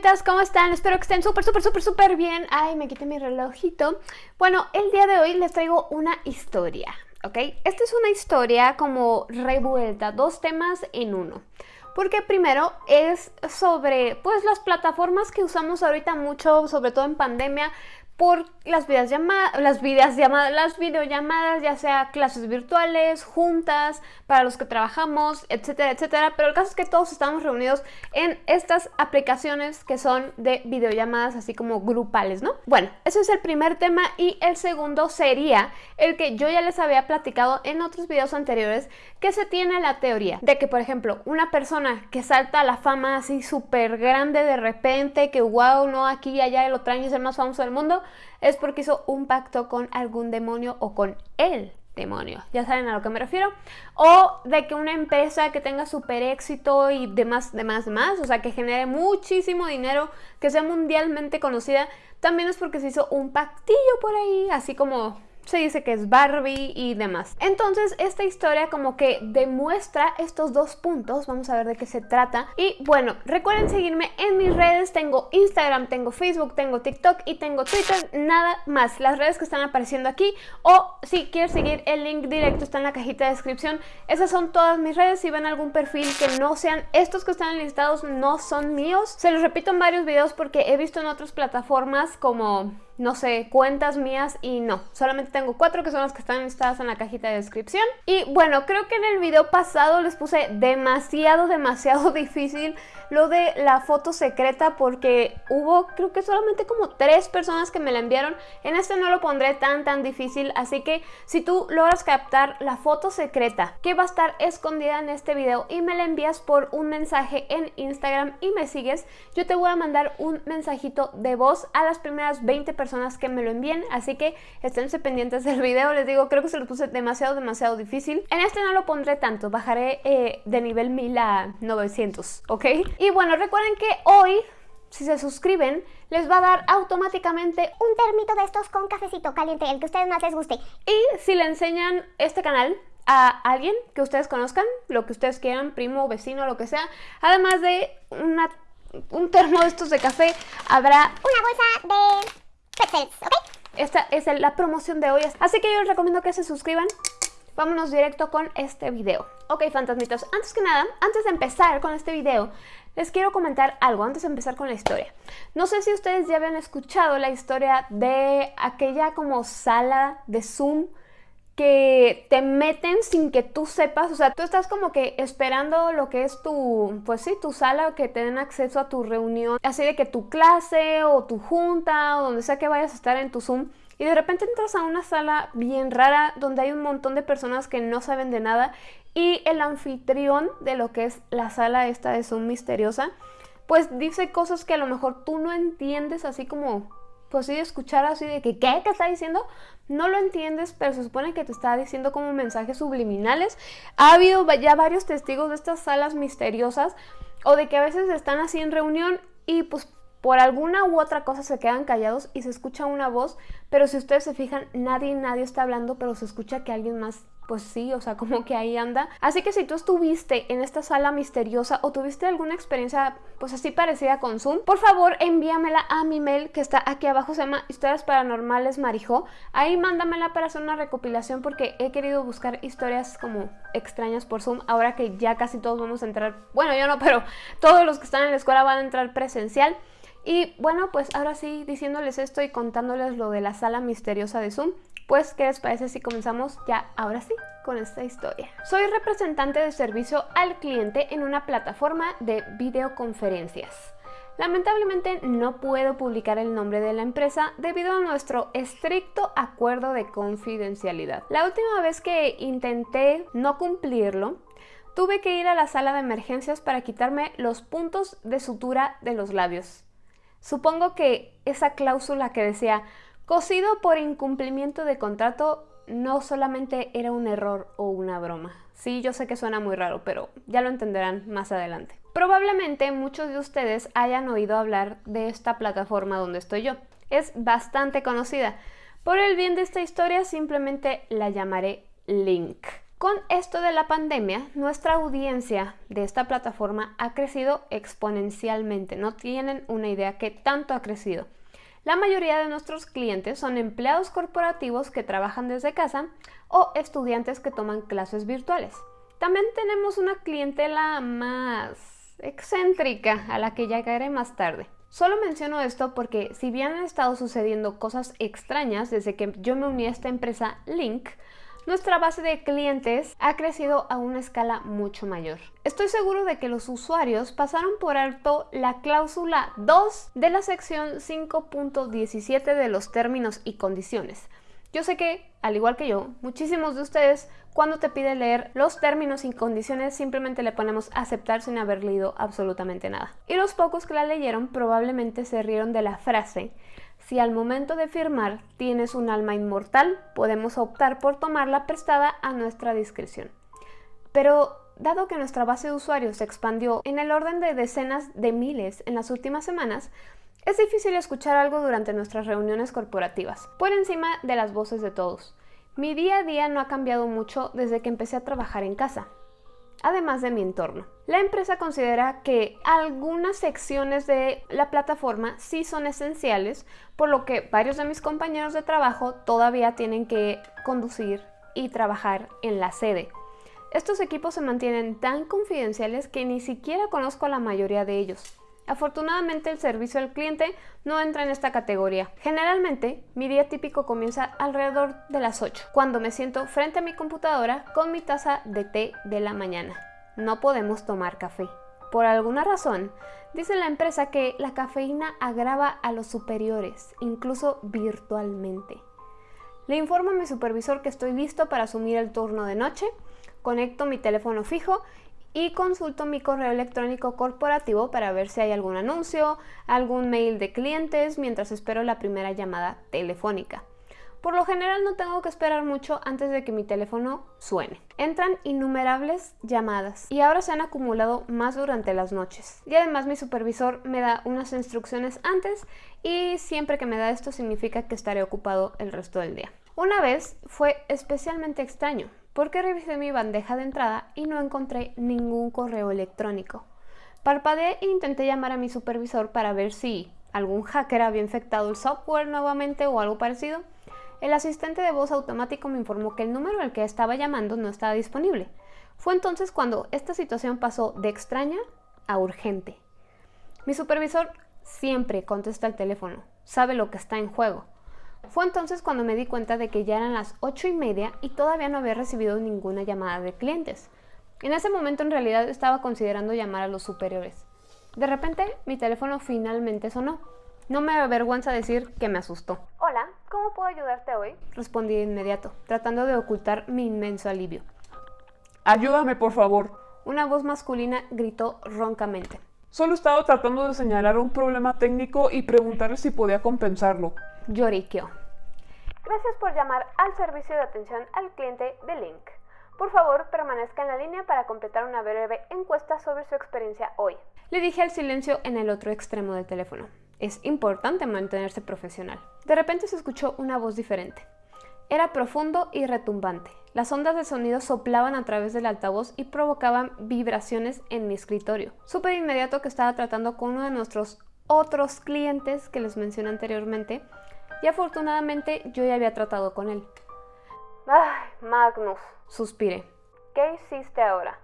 fantasmitas, ¿cómo están? Espero que estén súper, súper, súper, súper bien. Ay, me quité mi relojito. Bueno, el día de hoy les traigo una historia, ¿ok? Esta es una historia como revuelta, dos temas en uno. Porque primero es sobre, pues, las plataformas que usamos ahorita mucho, sobre todo en pandemia, por las videollamadas, las las videollamadas, ya sea clases virtuales, juntas, para los que trabajamos, etcétera, etcétera. Pero el caso es que todos estamos reunidos en estas aplicaciones que son de videollamadas así como grupales, ¿no? Bueno, ese es el primer tema y el segundo sería el que yo ya les había platicado en otros videos anteriores, que se tiene la teoría de que, por ejemplo, una persona que salta a la fama así súper grande de repente, que wow, no, aquí y allá lo traen y es el más famoso del mundo, es porque hizo un pacto con algún demonio o con el demonio. Ya saben a lo que me refiero. O de que una empresa que tenga súper éxito y demás, demás, demás, o sea, que genere muchísimo dinero, que sea mundialmente conocida, también es porque se hizo un pactillo por ahí, así como se dice que es Barbie y demás. Entonces esta historia como que demuestra estos dos puntos, vamos a ver de qué se trata. Y bueno, recuerden seguirme en mis redes, tengo Instagram, tengo Facebook, tengo TikTok y tengo Twitter, nada más. Las redes que están apareciendo aquí o si quieres seguir el link directo está en la cajita de descripción. Esas son todas mis redes, si ven algún perfil que no sean estos que están listados no son míos. Se los repito en varios videos porque he visto en otras plataformas como no sé, cuentas mías y no, solamente tengo cuatro que son las que están listadas en la cajita de descripción. Y bueno, creo que en el video pasado les puse demasiado, demasiado difícil lo de la foto secreta porque hubo creo que solamente como tres personas que me la enviaron. En este no lo pondré tan tan difícil, así que si tú logras captar la foto secreta que va a estar escondida en este video y me la envías por un mensaje en Instagram y me sigues, yo te voy a mandar un mensajito de voz a las primeras 20 personas que me lo envíen, así que esténse pendientes del video, les digo, creo que se lo puse demasiado, demasiado difícil. En este no lo pondré tanto, bajaré eh, de nivel 1000 a 900, ¿ok? Y bueno, recuerden que hoy si se suscriben, les va a dar automáticamente un termito de estos con cafecito caliente, el que a ustedes más les guste. Y si le enseñan este canal a alguien que ustedes conozcan, lo que ustedes quieran, primo, vecino, lo que sea, además de un termo de estos de café, habrá una bolsa de esta es la promoción de hoy, así que yo les recomiendo que se suscriban. Vámonos directo con este video. Ok, fantasmitos, antes que nada, antes de empezar con este video, les quiero comentar algo antes de empezar con la historia. No sé si ustedes ya habían escuchado la historia de aquella como sala de Zoom que te meten sin que tú sepas, o sea, tú estás como que esperando lo que es tu, pues sí, tu sala, que te den acceso a tu reunión, así de que tu clase o tu junta o donde sea que vayas a estar en tu Zoom, y de repente entras a una sala bien rara donde hay un montón de personas que no saben de nada y el anfitrión de lo que es la sala esta de Zoom misteriosa, pues dice cosas que a lo mejor tú no entiendes así como pues sí, escuchar así de que, ¿qué? ¿Qué está diciendo? No lo entiendes, pero se supone que te está diciendo como mensajes subliminales. Ha habido ya varios testigos de estas salas misteriosas o de que a veces están así en reunión y pues por alguna u otra cosa se quedan callados y se escucha una voz, pero si ustedes se fijan, nadie, nadie está hablando, pero se escucha que alguien más pues sí, o sea, como que ahí anda. Así que si tú estuviste en esta sala misteriosa o tuviste alguna experiencia pues así parecida con Zoom, por favor envíamela a mi mail que está aquí abajo, se llama Historias Paranormales Marijo. Ahí mándamela para hacer una recopilación porque he querido buscar historias como extrañas por Zoom, ahora que ya casi todos vamos a entrar, bueno yo no, pero todos los que están en la escuela van a entrar presencial. Y bueno, pues ahora sí, diciéndoles esto y contándoles lo de la sala misteriosa de Zoom, pues, ¿qué les parece si comenzamos ya ahora sí con esta historia? Soy representante de servicio al cliente en una plataforma de videoconferencias. Lamentablemente no puedo publicar el nombre de la empresa debido a nuestro estricto acuerdo de confidencialidad. La última vez que intenté no cumplirlo, tuve que ir a la sala de emergencias para quitarme los puntos de sutura de los labios. Supongo que esa cláusula que decía Cocido por incumplimiento de contrato no solamente era un error o una broma. Sí, yo sé que suena muy raro, pero ya lo entenderán más adelante. Probablemente muchos de ustedes hayan oído hablar de esta plataforma donde estoy yo. Es bastante conocida. Por el bien de esta historia simplemente la llamaré Link. Con esto de la pandemia, nuestra audiencia de esta plataforma ha crecido exponencialmente. No tienen una idea qué tanto ha crecido. La mayoría de nuestros clientes son empleados corporativos que trabajan desde casa o estudiantes que toman clases virtuales. También tenemos una clientela más excéntrica a la que llegaré más tarde. Solo menciono esto porque si bien han estado sucediendo cosas extrañas desde que yo me uní a esta empresa Link, nuestra base de clientes ha crecido a una escala mucho mayor. Estoy seguro de que los usuarios pasaron por alto la cláusula 2 de la sección 5.17 de los términos y condiciones. Yo sé que, al igual que yo, muchísimos de ustedes, cuando te pide leer los términos y condiciones, simplemente le ponemos aceptar sin haber leído absolutamente nada. Y los pocos que la leyeron probablemente se rieron de la frase si al momento de firmar tienes un alma inmortal, podemos optar por tomarla prestada a nuestra discreción. Pero dado que nuestra base de usuarios se expandió en el orden de decenas de miles en las últimas semanas, es difícil escuchar algo durante nuestras reuniones corporativas, por encima de las voces de todos. Mi día a día no ha cambiado mucho desde que empecé a trabajar en casa además de mi entorno. La empresa considera que algunas secciones de la plataforma sí son esenciales, por lo que varios de mis compañeros de trabajo todavía tienen que conducir y trabajar en la sede. Estos equipos se mantienen tan confidenciales que ni siquiera conozco a la mayoría de ellos. Afortunadamente el servicio al cliente no entra en esta categoría. Generalmente mi día típico comienza alrededor de las 8, cuando me siento frente a mi computadora con mi taza de té de la mañana. No podemos tomar café. Por alguna razón, dice la empresa que la cafeína agrava a los superiores, incluso virtualmente. Le informo a mi supervisor que estoy listo para asumir el turno de noche, conecto mi teléfono fijo y consulto mi correo electrónico corporativo para ver si hay algún anuncio, algún mail de clientes mientras espero la primera llamada telefónica. Por lo general no tengo que esperar mucho antes de que mi teléfono suene. Entran innumerables llamadas y ahora se han acumulado más durante las noches. Y además mi supervisor me da unas instrucciones antes y siempre que me da esto significa que estaré ocupado el resto del día. Una vez fue especialmente extraño porque revisé mi bandeja de entrada y no encontré ningún correo electrónico. Parpadeé e intenté llamar a mi supervisor para ver si algún hacker había infectado el software nuevamente o algo parecido. El asistente de voz automático me informó que el número al que estaba llamando no estaba disponible. Fue entonces cuando esta situación pasó de extraña a urgente. Mi supervisor siempre contesta el teléfono, sabe lo que está en juego. Fue entonces cuando me di cuenta de que ya eran las ocho y media y todavía no había recibido ninguna llamada de clientes. En ese momento en realidad estaba considerando llamar a los superiores. De repente mi teléfono finalmente sonó. No me avergüenza decir que me asustó. Hola, ¿cómo puedo ayudarte hoy? Respondí de inmediato, tratando de ocultar mi inmenso alivio. Ayúdame, por favor. Una voz masculina gritó roncamente. Solo estaba tratando de señalar un problema técnico y preguntarle si podía compensarlo. Lloriqueó. Gracias por llamar al servicio de atención al cliente de Link. Por favor, permanezca en la línea para completar una breve encuesta sobre su experiencia hoy. Le dije al silencio en el otro extremo del teléfono. Es importante mantenerse profesional. De repente se escuchó una voz diferente. Era profundo y retumbante. Las ondas de sonido soplaban a través del altavoz y provocaban vibraciones en mi escritorio. Supe de inmediato que estaba tratando con uno de nuestros otros clientes que les mencioné anteriormente y afortunadamente yo ya había tratado con él. Ay, Magnus, suspiré. ¿Qué hiciste ahora?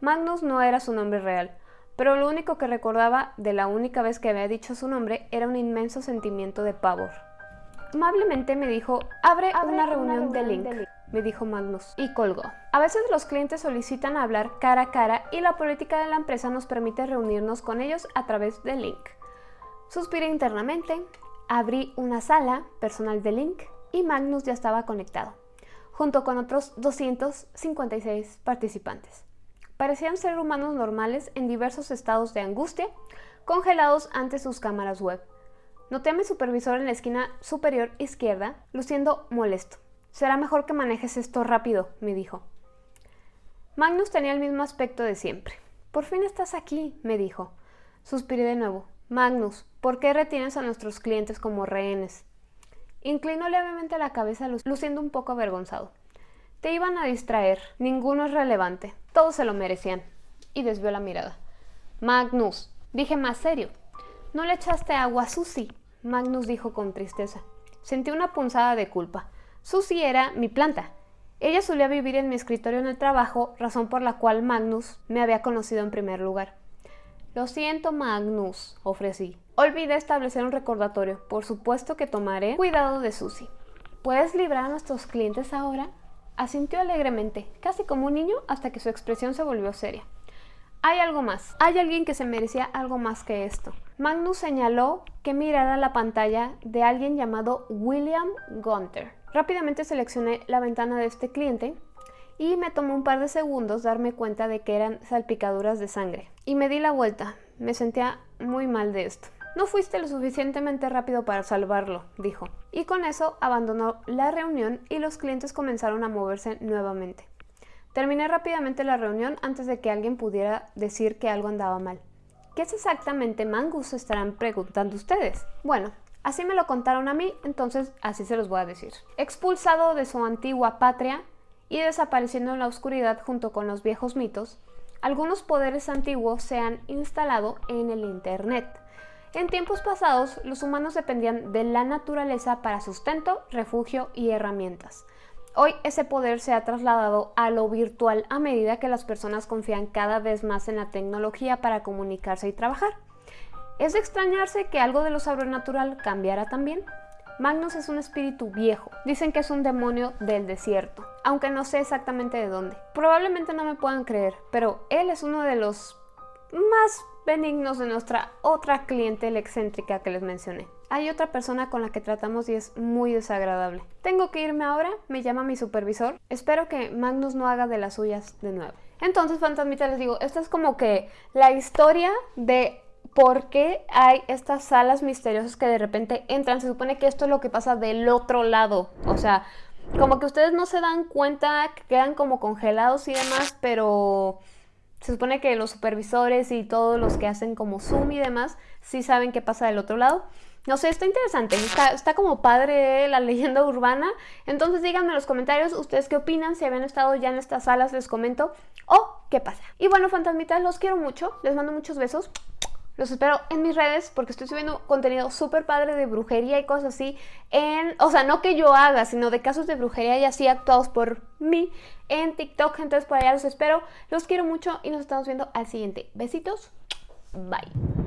Magnus no era su nombre real, pero lo único que recordaba de la única vez que había dicho su nombre era un inmenso sentimiento de pavor. Amablemente me dijo, abre, una, reunión, de, link, me dijo Magnus, y colgó. A veces los clientes solicitan hablar cara a cara y la política de la empresa nos permite reunirnos con ellos a través de link. Suspiré internamente, abrí una sala personal de link y Magnus ya estaba conectado, junto con otros 256 participantes. Parecían ser humanos normales en diversos estados de angustia, congelados ante sus cámaras web. Noté a mi supervisor en la esquina superior izquierda, luciendo molesto. Será mejor que manejes esto rápido, me dijo. Magnus tenía el mismo aspecto de siempre. Por fin estás aquí, me dijo. Suspiré de nuevo. Magnus, ¿por qué retienes a nuestros clientes como rehenes? Inclinó levemente la cabeza, luciendo un poco avergonzado. Te iban a distraer, ninguno es relevante, todos se lo merecían. Y desvió la mirada. Magnus, dije más serio. ¿No le echaste agua a Susie? Magnus dijo con tristeza. Sentí una punzada de culpa. Susie era mi planta. Ella solía vivir en mi escritorio en el trabajo, razón por la cual Magnus me había conocido en primer lugar. Lo siento, Magnus, ofrecí. Olvidé establecer un recordatorio. Por supuesto que tomaré cuidado de Susie. ¿Puedes librar a nuestros clientes ahora? Asintió alegremente, casi como un niño, hasta que su expresión se volvió seria. Hay algo más. Hay alguien que se merecía algo más que esto. Magnus señaló que mirara la pantalla de alguien llamado William Gunther. Rápidamente seleccioné la ventana de este cliente y me tomó un par de segundos darme cuenta de que eran salpicaduras de sangre. Y me di la vuelta. Me sentía muy mal de esto. No fuiste lo suficientemente rápido para salvarlo, dijo. Y con eso abandonó la reunión y los clientes comenzaron a moverse nuevamente. Terminé rápidamente la reunión antes de que alguien pudiera decir que algo andaba mal. ¿Qué es exactamente Mangus? estarán preguntando ustedes. Bueno, así me lo contaron a mí, entonces así se los voy a decir. Expulsado de su antigua patria y desapareciendo en la oscuridad junto con los viejos mitos, algunos poderes antiguos se han instalado en el Internet. En tiempos pasados, los humanos dependían de la naturaleza para sustento, refugio y herramientas. Hoy ese poder se ha trasladado a lo virtual a medida que las personas confían cada vez más en la tecnología para comunicarse y trabajar. ¿Es de extrañarse que algo de lo sobrenatural cambiara también? Magnus es un espíritu viejo. Dicen que es un demonio del desierto, aunque no sé exactamente de dónde. Probablemente no me puedan creer, pero él es uno de los más benignos de nuestra otra cliente excéntrica que les mencioné. Hay otra persona con la que tratamos y es muy desagradable. Tengo que irme ahora, me llama mi supervisor. Espero que Magnus no haga de las suyas de nuevo. Entonces, fantasmita, les digo, esta es como que la historia de por qué hay estas salas misteriosas que de repente entran. Se supone que esto es lo que pasa del otro lado. O sea, como que ustedes no se dan cuenta, que quedan como congelados y demás, pero se supone que los supervisores y todos los que hacen como Zoom y demás sí saben qué pasa del otro lado. No sé, está interesante, está, como padre la leyenda urbana. Entonces díganme en los comentarios ustedes qué opinan, si habían estado ya en estas salas, les comento, o qué pasa. Y bueno, fantasmitas, los quiero mucho, les mando muchos besos. Los espero en mis redes porque estoy subiendo contenido súper padre de brujería y cosas así. En, o sea, no que yo haga, sino de casos de brujería y así actuados por mí en TikTok. Entonces por allá los espero. Los quiero mucho y nos estamos viendo al siguiente. Besitos. Bye.